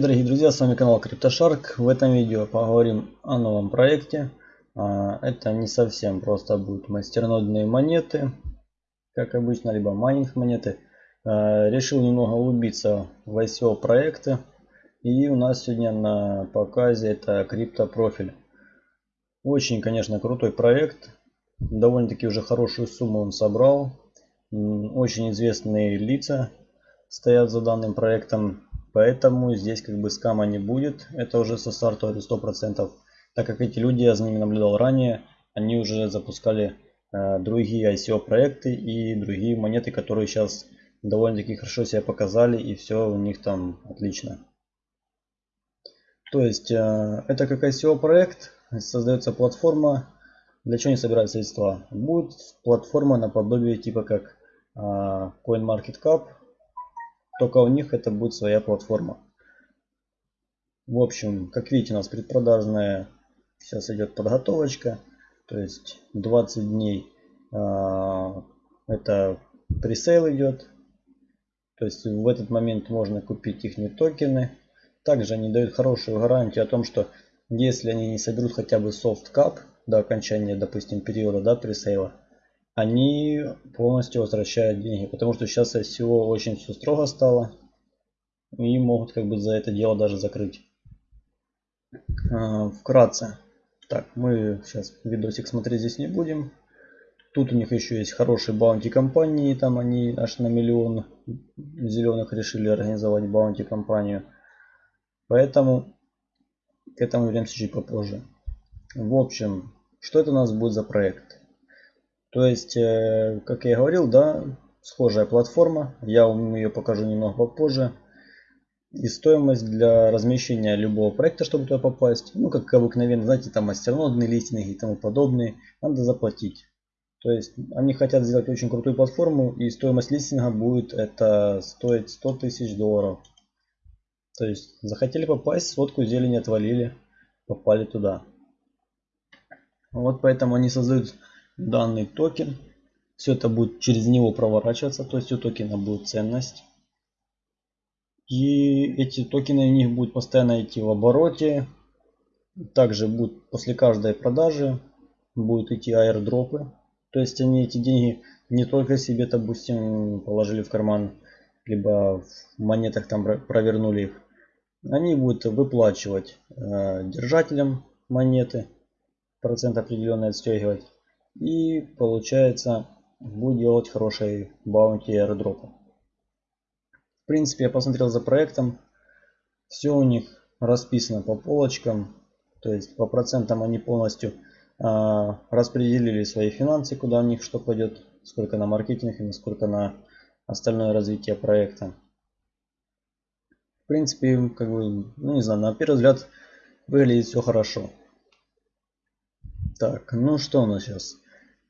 Дорогие друзья, с вами канал CryptoShark. В этом видео поговорим о новом проекте. А, это не совсем просто будут мастернодные монеты, как обычно, либо майнинг монеты. А, решил немного углубиться в ICO проекты. И у нас сегодня на показе это криптопрофиль. Очень, конечно, крутой проект. Довольно-таки уже хорошую сумму он собрал. Очень известные лица стоят за данным проектом. Поэтому здесь как бы скама не будет. Это уже со старта это 100%. Так как эти люди, я за ними наблюдал ранее, они уже запускали э, другие ICO проекты и другие монеты, которые сейчас довольно-таки хорошо себя показали и все у них там отлично. То есть э, это как ICO проект, создается платформа. Для чего они собирают средства? Будет платформа наподобие типа как э, CoinMarketCap, только у них это будет своя платформа. В общем, как видите, у нас предпродажная сейчас идет подготовочка. То есть 20 дней э, это пресейл идет. То есть в этот момент можно купить их токены. Также они дают хорошую гарантию о том, что если они не соберут хотя бы soft cap до окончания, допустим, периода да, пресейла, они полностью возвращают деньги. Потому что сейчас всего очень все строго стало. И могут как бы за это дело даже закрыть. А, вкратце. Так, мы сейчас видосик смотреть здесь не будем. Тут у них еще есть хорошие баунти компании. Там они аж на миллион зеленых решили организовать баунти компанию. Поэтому к этому вернемся чуть попозже. В общем, что это у нас будет за проект? То есть, э, как я и говорил, да, схожая платформа. Я вам ее покажу немного попозже. И стоимость для размещения любого проекта, чтобы туда попасть, ну, как обыкновенно, знаете, там мастернодные листинги и тому подобное, надо заплатить. То есть, они хотят сделать очень крутую платформу, и стоимость листинга будет это стоить 100 тысяч долларов. То есть, захотели попасть, сводку зелени отвалили, попали туда. Вот поэтому они создают данный токен. Все это будет через него проворачиваться, то есть у токена будет ценность. И эти токены у них будут постоянно идти в обороте. Также будет после каждой продажи будут идти аирдропы. То есть они эти деньги не только себе, допустим, положили в карман, либо в монетах там провернули их. Они будут выплачивать э, держателям монеты, процент определенный отстегивать. И получается будет делать хорошие баунти аэродропы. В принципе, я посмотрел за проектом. Все у них расписано по полочкам. То есть по процентам они полностью а, распределили свои финансы, куда у них что пойдет, сколько на маркетинг и сколько на остальное развитие проекта. В принципе, как бы, ну не знаю, на первый взгляд выглядит все хорошо. Так, ну что у нас сейчас?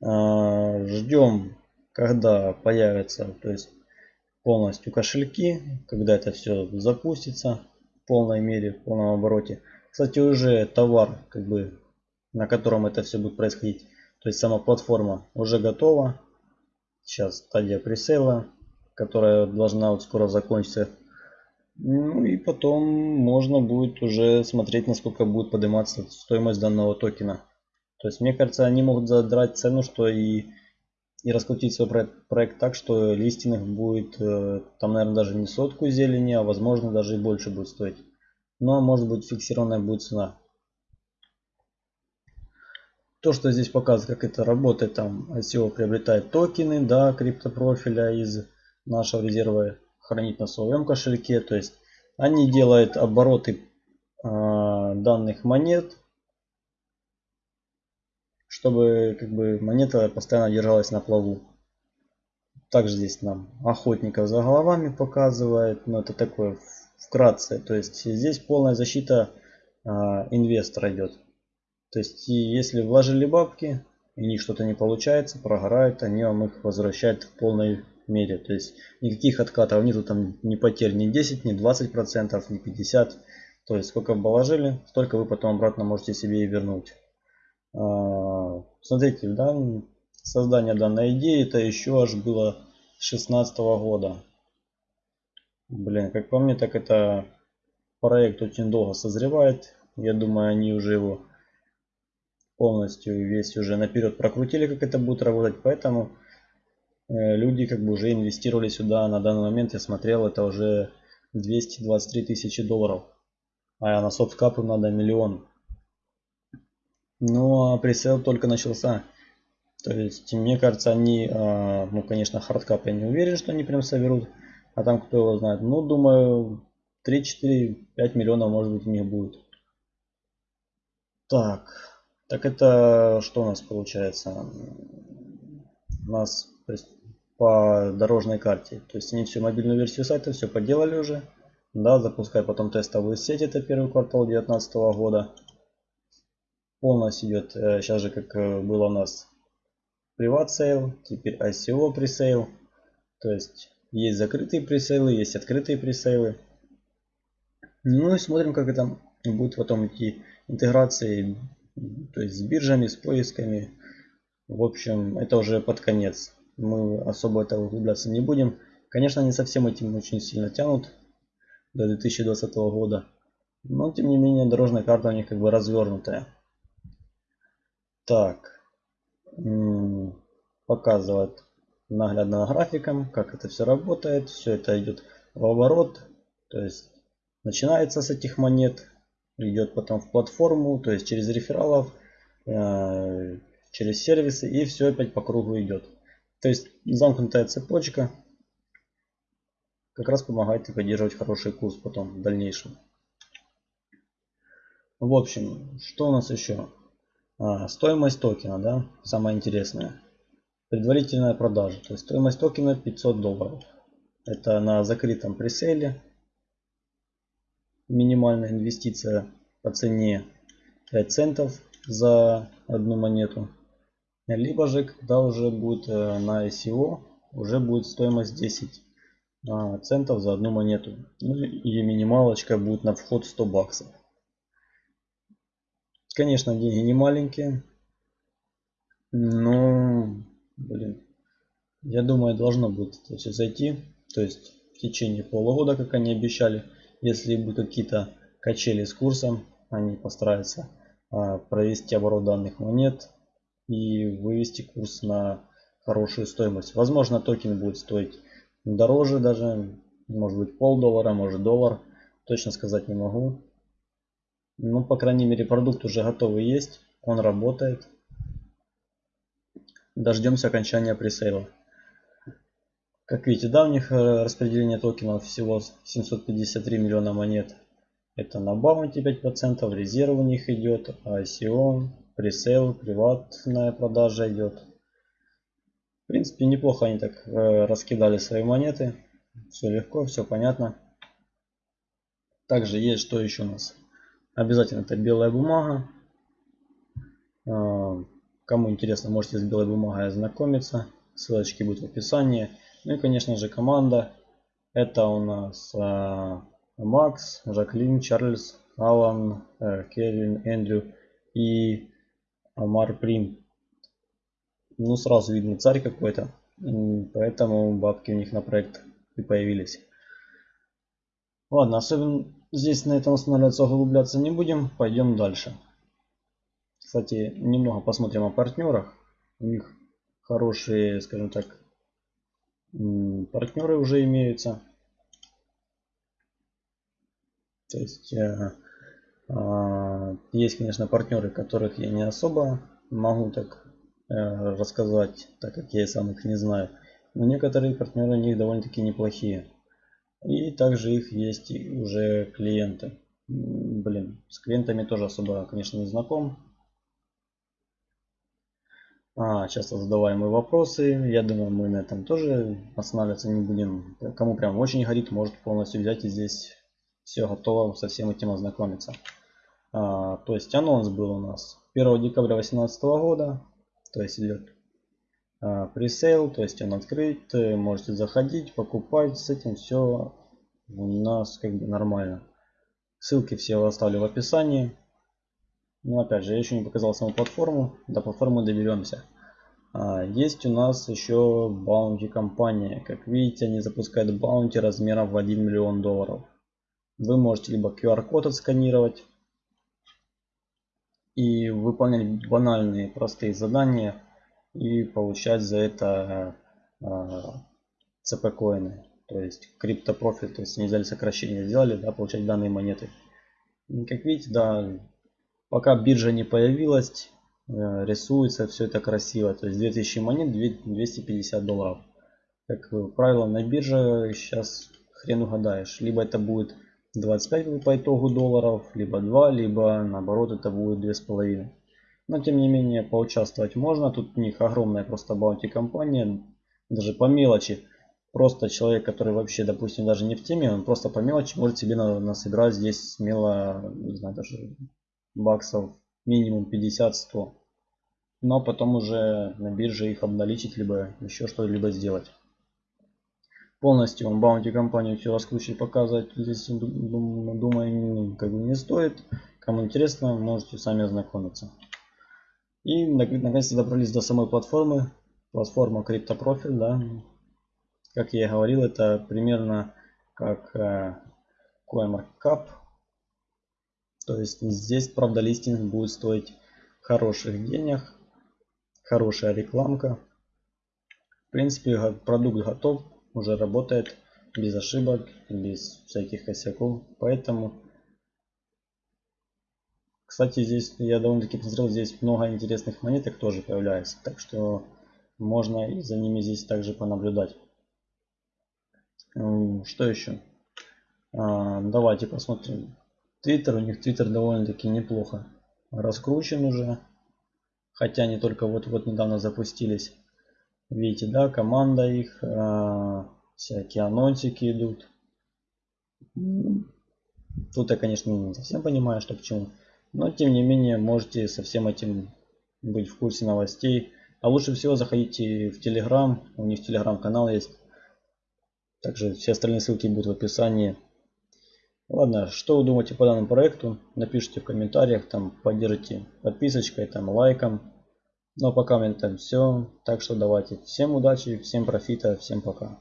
А, ждем когда появятся то есть полностью кошельки когда это все запустится в полной мере в полном обороте. Кстати уже товар как бы на котором это все будет происходить то есть сама платформа уже готова. Сейчас стадия пресейла которая должна вот скоро закончиться. Ну и потом можно будет уже смотреть насколько будет подниматься стоимость данного токена то есть, мне кажется, они могут задрать цену, что и, и раскрутить свой проект, проект так, что листинг будет, э, там, наверное, даже не сотку зелени, а возможно даже и больше будет стоить. Но, может быть, фиксированная будет цена. То, что здесь показывает, как это работает, там ICO приобретает токены, да, криптопрофиля из нашего резерва, хранить на своем кошельке. То есть, они делают обороты э, данных монет, чтобы как бы монета постоянно держалась на плаву. Также здесь нам охотников за головами показывает, но это такое вкратце. То есть здесь полная защита а, инвестора идет. То есть если вложили бабки и у них что-то не получается, прогорают, они вам их возвращают в полной мере. То есть никаких откатов нету там ни потерь ни 10, ни 20 процентов, ни 50. То есть сколько положили, столько вы потом обратно можете себе и вернуть. А, смотрите, да, создание данной идеи это еще аж было 16 года. Блин, как по мне, так это проект очень долго созревает. Я думаю, они уже его полностью весь уже наперед прокрутили, как это будет работать. Поэтому э, люди как бы уже инвестировали сюда на данный момент. Я смотрел, это уже 223 тысячи долларов. А на soft cap у надо миллион. Ну а presale только начался. То есть, мне кажется, они, а, ну, конечно, hard cap я не уверен, что они прям соберут. А там кто его знает. Ну, думаю, 3, 4, 5 миллионов, может быть, у них будет. Так, так это что у нас получается? У нас по дорожной карте. То есть они всю мобильную версию сайта все поделали уже. Да, запускай потом тестовую сеть, это первый квартал 2019 года. Полностью идет, сейчас э, же как э, было у нас private sale, теперь ICO presale. То есть есть закрытые presale ы, есть открытые presale ы. Ну и смотрим, как это будет потом идти интеграции, то есть с биржами, с поисками. В общем, это уже под конец. Мы особо это углубляться не будем. Конечно, они совсем этим очень сильно тянут до 2020 года. Но, тем не менее, дорожная карта у них как бы развернутая. Так. Показывает наглядно графиком, как это все работает. Все это идет в оборот. То есть, начинается с этих монет. Идет потом в платформу, то есть через рефералов, э, через сервисы. И все опять по кругу идет. То есть, замкнутая цепочка как раз помогает и поддерживать хороший курс потом в дальнейшем. В общем, что у нас еще? А, стоимость токена, да, самое интересное. Предварительная продажа, то есть стоимость токена 500 долларов. Это на закрытом преселе. Минимальная инвестиция по цене 5 центов за одну монету. Либо же, когда уже будет э, на ICO, уже будет стоимость 10 а, центов за одну монету. Ну и минималочка будет на вход 100 баксов. Конечно, деньги не маленькие. Но, блин, я думаю, должно будет это все зайти. То есть в течение полугода, как они обещали. Если будут какие-то качели с курсом, они постараются а, провести оборот данных монет и вывести курс на хорошую стоимость. Возможно, токен будет стоить дороже даже, может быть пол доллара, может доллар, точно сказать не могу. Ну, по крайней мере, продукт уже готовый есть, он работает. Дождемся окончания пресейла. Как видите, да, у них э, распределение токенов всего 753 миллиона монет. Это на баунти 5%, резерв у них идет, ICO, пресейл, приватная продажа идет. В принципе, неплохо они так э, раскидали свои монеты. Все легко, все понятно. Также есть что еще у нас. Обязательно это белая бумага. Э, кому интересно, можете с белой бумагой ознакомиться. Ссылочки будут в описании. Ну и, конечно же, команда. Это у нас э, Макс, Жаклин, Чарльз, Алан, э, Кевин, Эндрю и Амар Прим ну сразу видно царь какой-то. Поэтому бабки у них на проект и появились. Ладно, особенно здесь на этом останавливаться, углубляться не будем. Пойдем дальше. Кстати, немного посмотрим о партнерах. У них хорошие, скажем так, партнеры уже имеются. То есть э, э, есть, конечно, партнеры, которых я не особо могу так Э, рассказать, так как я сам их не знаю. Но некоторые партнеры у них довольно-таки неплохие. И также их есть уже клиенты. Блин, с клиентами тоже особо, конечно, не знаком. А, часто задаваемые вопросы. Я думаю, мы на этом тоже останавливаться не будем. Кому прям очень горит, может полностью взять и здесь все готово со всем этим ознакомиться. А, то есть анонс был у нас 1 декабря 2018 года то есть идет пресейл, то есть он открыт, можете заходить, покупать, с этим все у нас как бы нормально. Ссылки все оставлю в описании. Но опять же, я еще не показал саму платформу, до платформы доберемся. А, есть у нас еще баунти компания. Как видите, они запускают баунти размером в 1 миллион долларов. Вы можете либо QR-код отсканировать и выполнять банальные простые задания и получать за это CP коины. То есть криптопрофиль, то есть они взяли сокращение, сделали, да, получать данные монеты. И как видите, да, пока биржа не появилась, э, рисуется все это красиво. То есть 2000 монет, 250 долларов. Как правило, на бирже сейчас хрен угадаешь. Либо это будет 25 по итогу долларов, либо 2, либо наоборот это будет 2,5. Но тем не менее поучаствовать можно. Тут у них огромная просто баунти компания. Даже по мелочи просто человек, который вообще, допустим, даже не в теме, он просто по мелочи может себе насобирать здесь смело, не знаю, даже баксов минимум 50-100. Но потом уже на бирже их обналичить, либо еще что-либо сделать. Полностью он баунти компанию все раскручивать, показывать здесь, думаю, как бы не стоит. Кому интересно, можете сами ознакомиться. И наконец-то добрались до самой платформы. Платформа CryptoProfit, да, как я и говорил, это примерно как э, CoinMarketCap. То есть здесь, правда, листинг будет стоить хороших денег, хорошая рекламка. В принципе, продукт готов, уже работает без ошибок, без всяких косяков. Поэтому, кстати, здесь я довольно-таки посмотрел, здесь много интересных монеток тоже появляется. Так что можно за ними здесь также понаблюдать. Что еще? А, давайте посмотрим. Твиттер, у них Твиттер довольно-таки неплохо раскручен уже. Хотя они только вот-вот недавно запустились. Видите, да, команда их, а, всякие анонсики идут. Тут я, конечно, не совсем понимаю, что к чему. Но, тем не менее, можете со всем этим быть в курсе новостей. А лучше всего заходите в Телеграм. У них Телеграм-канал есть. Также все остальные ссылки будут в описании. Ладно, что вы думаете по данному проекту? Напишите в комментариях, там поддержите подписочкой, там лайком. Ну а пока у меня там все. Так что давайте. Всем удачи, всем профита, всем пока.